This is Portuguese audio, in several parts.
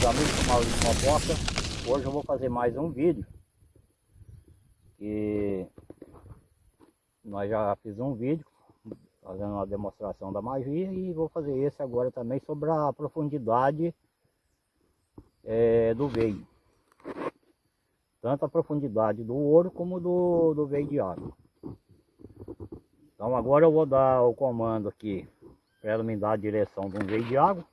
meus amigos Maurício Mopoca. Hoje eu vou fazer mais um vídeo. Que nós já fiz um vídeo fazendo uma demonstração da magia e vou fazer esse agora também sobre a profundidade é, do veio. Tanto a profundidade do ouro como do, do veio de água. Então agora eu vou dar o comando aqui para ela me dar a direção de um veio de água.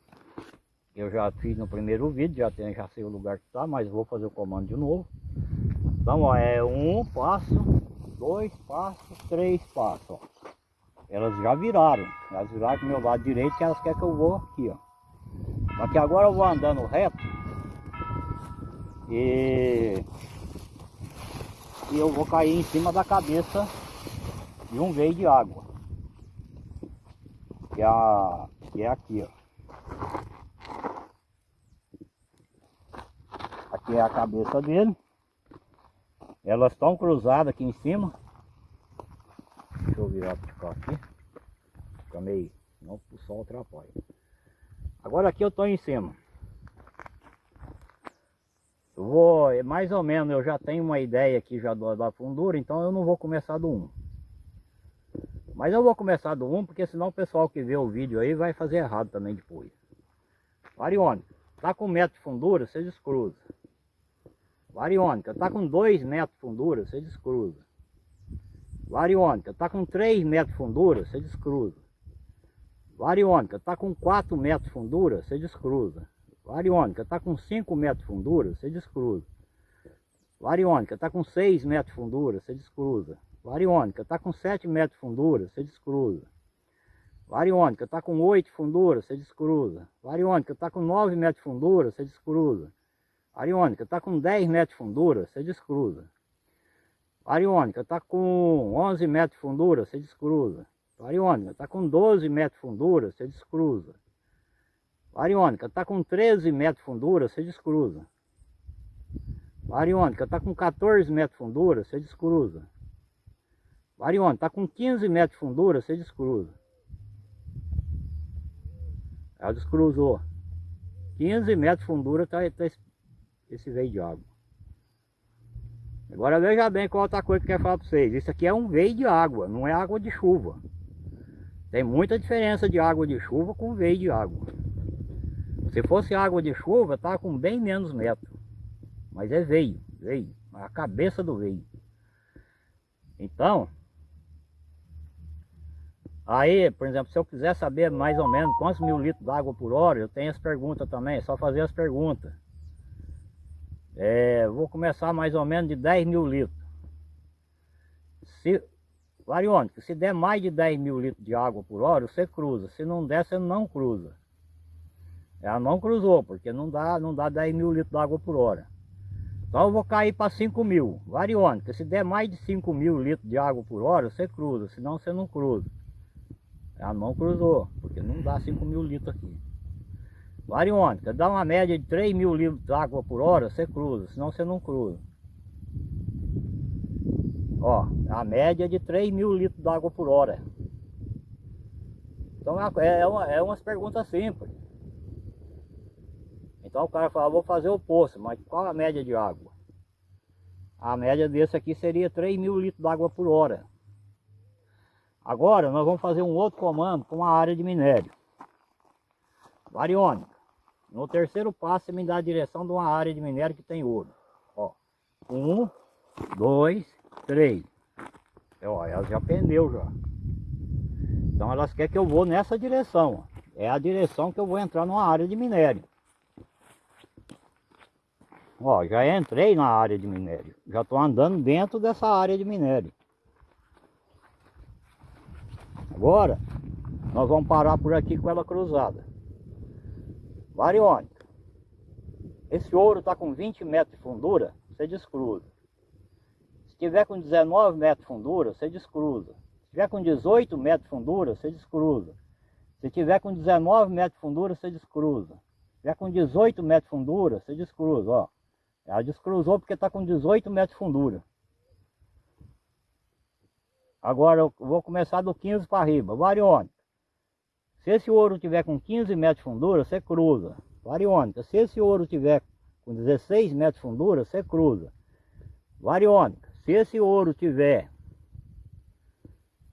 Eu já fiz no primeiro vídeo, já, tem, já sei o lugar que está, mas vou fazer o comando de novo. Então, ó, é um passo, dois passos, três passos, ó. Elas já viraram, elas viraram pro meu lado direito que elas querem que eu vou aqui, ó. Só que agora eu vou andando reto e, e eu vou cair em cima da cabeça de um veio de água. Que é, que é aqui, ó. Aqui é a cabeça dele. Elas estão cruzadas aqui em cima. Deixa eu virar para cá aqui. Fica meio. Não o sol atrapalha. Agora aqui eu estou em cima. Eu vou, é mais ou menos, eu já tenho uma ideia aqui já da fundura, então eu não vou começar do 1. Mas eu vou começar do 1, porque senão o pessoal que vê o vídeo aí vai fazer errado também depois. Variônica, tá com metro de fundura, você descruza. Variônica, está com 2 metros de fundura, você descruza. Variônica, está com 3 metros de fundura, você descruza. Variônica, está com 4 metros de fundura, você descruza. Variônica, está com 5 metros de fundura, você descruza. Variônica, está com 6 metros de fundura, você descruza. Variônica, está com 7 metros de fundura, você descruza. Variônica, está com 8 de fundura, você descruza. Variônica, está com 9 metros de fundura, você descruza. Ariônica está com 10 metros de fundura, você descruza. Ariônica está com 11 metros de fundura, você descruza. Ariônica está com 12 metros de fundura, você descruza. Ariônica está com 13 metros de fundura, você descruza. Ariônica está com 14 metros de fundura, você descruza. Ariônica está com 15 metros de fundura, você descruza. Ela descruzou. 15 metros de fundura está tá esse veio de água. Agora veja bem qual outra coisa que eu quero falar para vocês. Isso aqui é um veio de água, não é água de chuva. Tem muita diferença de água de chuva com veio de água. Se fosse água de chuva, tá com bem menos metro. Mas é veio, veio. A cabeça do veio. Então, aí, por exemplo, se eu quiser saber mais ou menos quantos mil litros d'água por hora, eu tenho as perguntas também, é só fazer as perguntas. É, vou começar mais ou menos de 10 mil litros. Se, variônica, se der mais de 10 mil litros de água por hora, você cruza. Se não der, você não cruza. Ela não cruzou, porque não dá, não dá 10 mil litros de água por hora. Então eu vou cair para 5 mil. Variônica, se der mais de 5 mil litros de água por hora, você cruza. Senão você não cruza. Ela não cruzou, porque não dá 5 mil litros aqui. Variônica, dá uma média de 3 mil litros de água por hora, você cruza, senão você não cruza. Ó, a média de 3 mil litros de água por hora. Então é, é, uma, é umas perguntas simples. Então o cara fala, vou fazer o poço, mas qual a média de água? A média desse aqui seria 3 mil litros de água por hora. Agora nós vamos fazer um outro comando com uma área de minério. Variônica. No terceiro passo, você me dá a direção de uma área de minério que tem ouro. Ó, um, dois, três. Ó, elas já pendeu já. Então elas querem que eu vou nessa direção. Ó. É a direção que eu vou entrar numa área de minério. Ó, já entrei na área de minério. Já estou andando dentro dessa área de minério. Agora, nós vamos parar por aqui com ela cruzada. Variônica. Esse ouro está com 20 metros de fundura, você descruza. Se tiver com 19 metros de fundura, você descruza. Se tiver com 18 metros de fundura, você descruza. Se tiver com 19 metros de fundura, você descruza. Se tiver com 18 metros de fundura, você descruza, ó. Ela descruzou porque está com 18 metros de fundura. Agora eu vou começar do 15 para arriba. Variônica. Se esse ouro tiver com 15 metros de fundura, você cruza. Variônica, se esse ouro tiver com 16 metros de fundura, você cruza. Variônica, se esse ouro tiver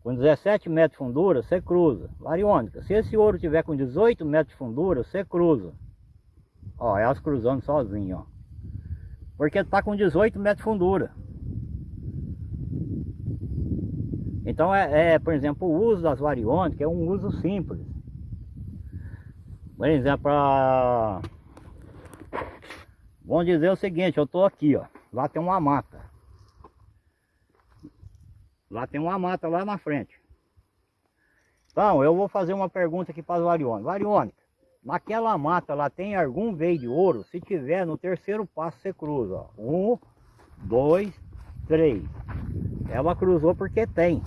com 17 metros de fundura, você cruza. Variônica, se esse ouro tiver com 18 metros de fundura, você cruza. Ó, elas cruzando sozinho, ó. Porque tá com 18 metros de fundura. Então é, é, por exemplo, o uso das variônicas é um uso simples. Por exemplo, pra... vamos dizer o seguinte, eu estou aqui, ó, lá tem uma mata. Lá tem uma mata lá na frente. Então, eu vou fazer uma pergunta aqui para as variônicas. Variônica, naquela mata lá tem algum veio de ouro? Se tiver, no terceiro passo você cruza. Ó. Um, dois, três. Ela cruzou porque tem.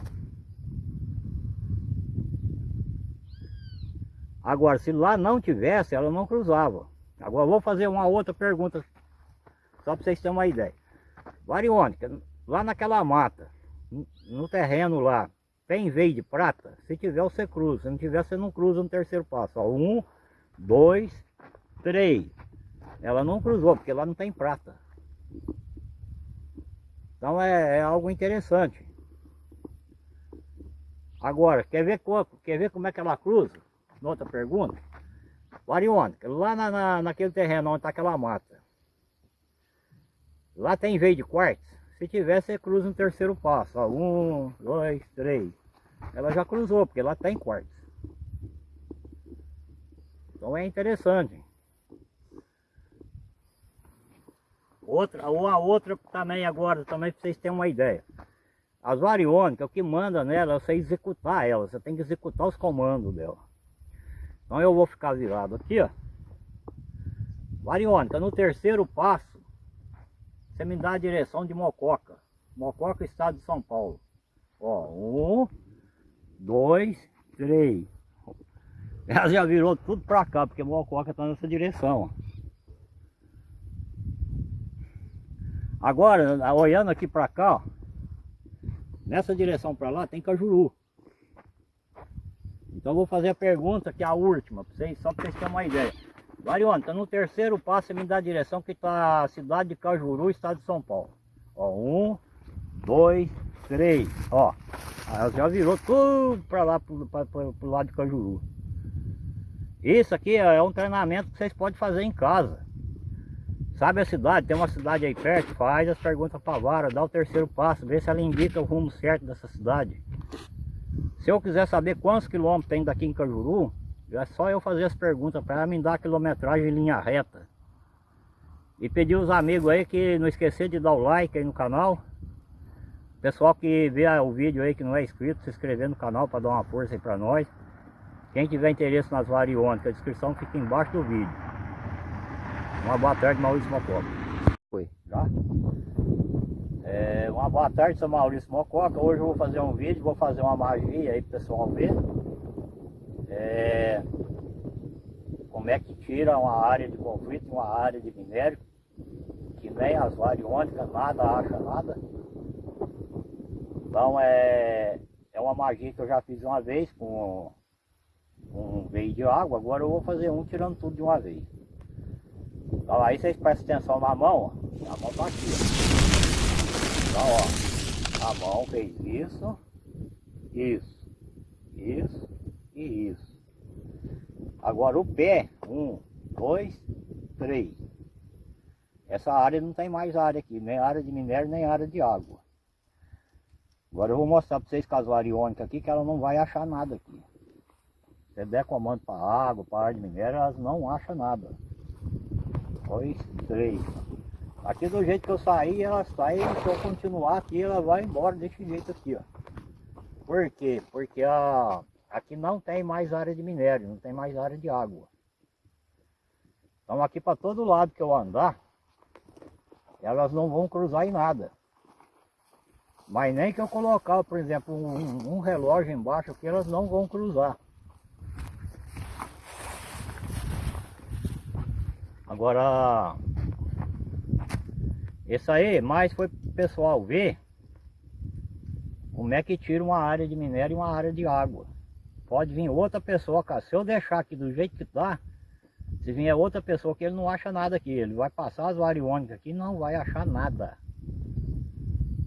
Agora, se lá não tivesse, ela não cruzava. Agora, vou fazer uma outra pergunta, só para vocês terem uma ideia. Variônica, lá naquela mata, no terreno lá, tem veio de prata? Se tiver, você cruza. Se não tiver, você não cruza no terceiro passo. Ó, um, dois, três. Ela não cruzou, porque lá não tem prata. Então é, é algo interessante. Agora, quer ver, quer ver como é que ela cruza? Outra pergunta. Variônica, lá na, na, naquele terreno onde está aquela mata. Lá tem veio de quartzo? Se tiver, você cruza no terceiro passo. Ó, um, dois, três. Ela já cruzou, porque lá tem quartzo. Então é interessante. Outra, ou a outra também agora, também para vocês terem uma ideia. As variônicas, o que manda nela é você executar ela. Você tem que executar os comandos dela. Então eu vou ficar virado aqui, ó. Variônica, no terceiro passo, você me dá a direção de Mococa. Mococa, estado de São Paulo. Ó, um, dois, três. Ela já virou tudo pra cá, porque Mococa tá nessa direção, ó. Agora, olhando aqui pra cá, ó, nessa direção pra lá tem Cajuru. Então vou fazer a pergunta que é a última, vocês, só para vocês terem uma ideia. Variônica, então, no terceiro passo você me dá a direção que está a cidade de Cajuru, estado de São Paulo. Ó, um, dois, três, ó. Ela já virou tudo para lá, para o lado de Cajuru. Isso aqui é um treinamento que vocês podem fazer em casa. Sabe a cidade? Tem uma cidade aí perto, faz as perguntas para a vara, dá o terceiro passo, vê se ela indica o rumo certo dessa cidade. Se eu quiser saber quantos quilômetros tem daqui em Cajuru, é só eu fazer as perguntas para ela me dar a quilometragem em linha reta. E pedir os amigos aí que não esquecer de dar o like aí no canal. Pessoal que vê o vídeo aí que não é inscrito, se inscrever no canal para dar uma força aí para nós. Quem tiver interesse nas variônicas, a descrição fica embaixo do vídeo. Uma boa tarde, Maurício Mococa. Foi, já? Boa tarde, sou Maurício Mococa. Hoje eu vou fazer um vídeo, vou fazer uma magia aí pro pessoal ver. É, como é que tira uma área de conflito, uma área de minério, que nem as variônicas, nada acha nada. Então é, é uma magia que eu já fiz uma vez com, com um veio de água, agora eu vou fazer um tirando tudo de uma vez. Então aí vocês prestem atenção na mão, ó. a mão tá aqui, ó. Então, ó, a mão fez isso, isso, isso e isso. Agora o pé, um, dois, três. Essa área não tem mais área aqui, nem área de minério, nem área de água. Agora eu vou mostrar para vocês com as variônicas aqui que ela não vai achar nada aqui. Se der comando para água, para área de minério, elas não acham nada. Dois, três. Aqui do jeito que eu saí, ela sai, se eu continuar aqui, ela vai embora desse jeito aqui, ó. Por quê? Porque a, aqui não tem mais área de minério, não tem mais área de água. Então aqui para todo lado que eu andar, elas não vão cruzar em nada. Mas nem que eu colocar, por exemplo, um, um relógio embaixo aqui, elas não vão cruzar. Agora, isso aí mais foi pro pessoal ver como é que tira uma área de minério e uma área de água. Pode vir outra pessoa, cara. Se eu deixar aqui do jeito que tá, Se vier outra pessoa que ele não acha nada aqui, ele vai passar as variônicas aqui não vai achar nada.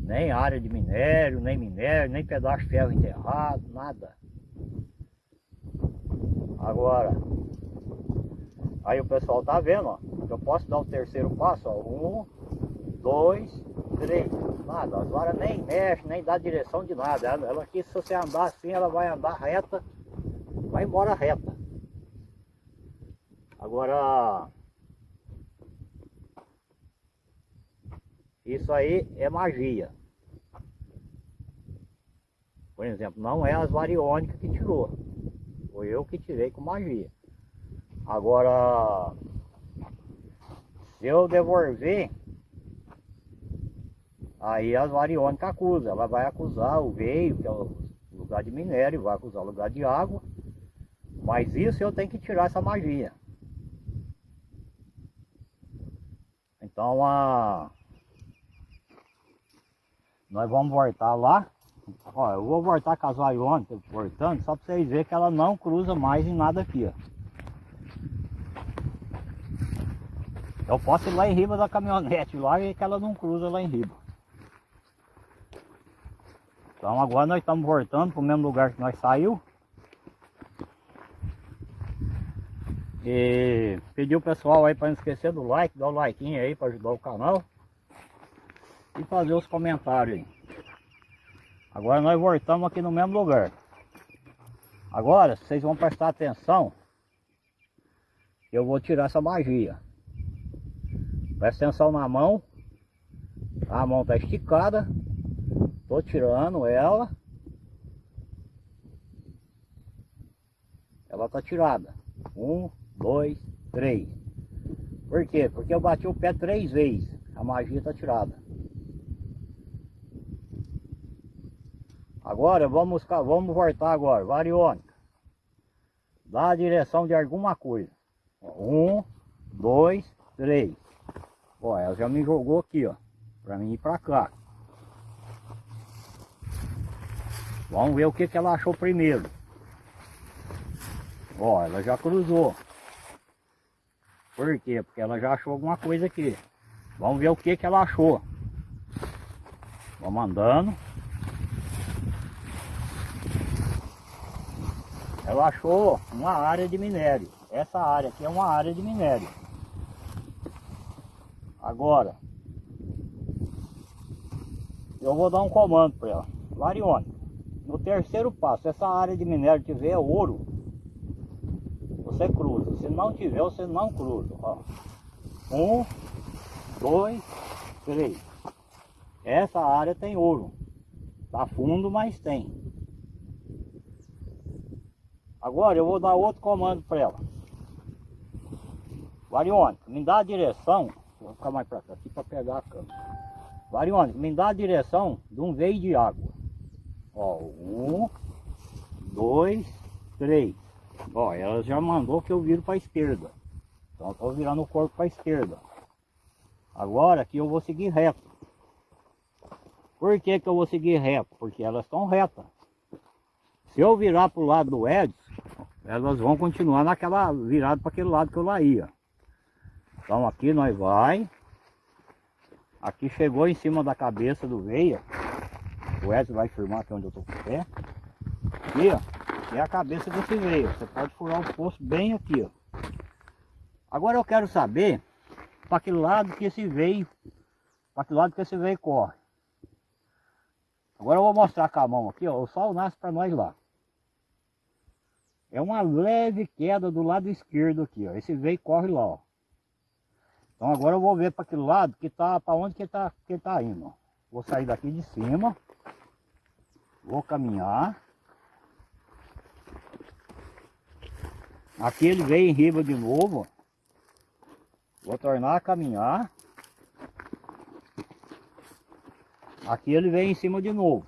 Nem área de minério, nem minério, nem pedaço de ferro enterrado, nada. Agora, aí o pessoal tá vendo, ó. Eu posso dar o terceiro passo, ó. Um, dois, três. Nada, varas nem mexe, nem dá direção de nada. Ela, ela aqui, se você andar assim, ela vai andar reta, vai embora reta. Agora, isso aí é magia. Por exemplo, não é as variônicas que tirou. Foi eu que tirei com magia. Agora, se eu devolver, aí as variônicas acusam. Ela vai acusar o veio, que é o lugar de minério, vai acusar o lugar de água. Mas isso eu tenho que tirar essa magia. Então a... nós vamos voltar lá. Ó, eu vou voltar com as variônicas voltando, só para vocês verem que ela não cruza mais em nada aqui, ó. Eu posso ir lá em riba da caminhonete lá e que ela não cruza lá em riba. Então agora nós estamos voltando para o mesmo lugar que nós saiu. E pedir o pessoal aí para não esquecer do like, dar o like aí para ajudar o canal. E fazer os comentários aí. Agora nós voltamos aqui no mesmo lugar. Agora, vocês vão prestar atenção. Eu vou tirar essa magia. Presta atenção na mão. A mão está esticada. Tô tirando ela. Ela tá tirada. Um, dois, três. Por quê? Porque eu bati o pé três vezes. A magia tá tirada. Agora vamos, vamos voltar agora. Variônica. Dá a direção de alguma coisa. Um, dois, três. Ó, ela já me jogou aqui, ó. Pra mim ir pra cá. Vamos ver o que, que ela achou primeiro. Ó, ela já cruzou. Por quê? Porque ela já achou alguma coisa aqui. Vamos ver o que, que ela achou. Vamos andando. Ela achou uma área de minério. Essa área aqui é uma área de minério. Agora, eu vou dar um comando para ela. Varione, no terceiro passo, essa área de minério tiver ouro, você cruza. Se não tiver, você não cruza. Ó. Um, dois, três. Essa área tem ouro. Tá fundo, mas tem. Agora eu vou dar outro comando para ela. Variônica, me dá a direção Vou ficar mais para cá, aqui para pegar a câmera. Variônica, me dá a direção de um veio de água. Ó, um, dois, três. Ó, ela já mandou que eu viro para a esquerda. Então eu estou virando o corpo para a esquerda. Agora aqui eu vou seguir reto. Por que, que eu vou seguir reto? Porque elas estão retas. Se eu virar para o lado do Edson, elas vão continuar naquela virada para aquele lado que eu lá ia. Então aqui nós vai. Aqui chegou em cima da cabeça do veia. O Edson vai filmar aqui onde eu tô com o pé. Aqui, ó. É a cabeça desse veio. Você pode furar o poço bem aqui, ó. Agora eu quero saber para que lado que esse veio, para que lado que esse veio corre. Agora eu vou mostrar com a mão aqui, ó. O sol nasce para nós lá. É uma leve queda do lado esquerdo aqui, ó. Esse veio corre lá, ó. Então agora eu vou ver para aquele lado que tá, para onde que tá, que tá indo. Vou sair daqui de cima. Vou caminhar. Aqui ele veio em riba de novo. Vou tornar a caminhar. Aqui ele vem em cima de novo.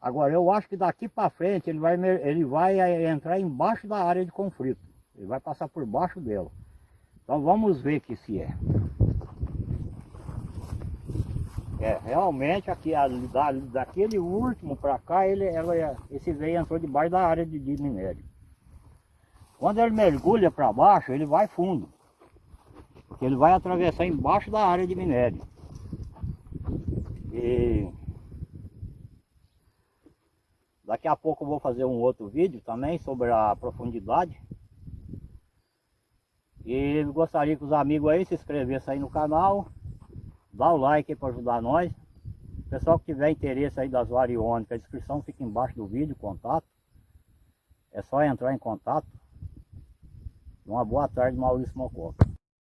Agora eu acho que daqui para frente ele vai, ele vai eh, entrar embaixo da área de conflito. Ele vai passar por baixo dela. Então vamos ver que se é. É, realmente aqui da, daquele último para cá, ele, ela, esse veio entrou debaixo da área de, de minério. Quando ele mergulha para baixo, ele vai fundo. Porque ele vai atravessar embaixo da área de minério. E daqui a pouco eu vou fazer um outro vídeo também sobre a profundidade. E gostaria que os amigos aí se inscrevessem aí no canal, dá o like para ajudar nós. Pessoal que tiver interesse aí das variônicas, a descrição fica embaixo do vídeo, contato. É só entrar em contato. Uma boa tarde, Maurício Mococa.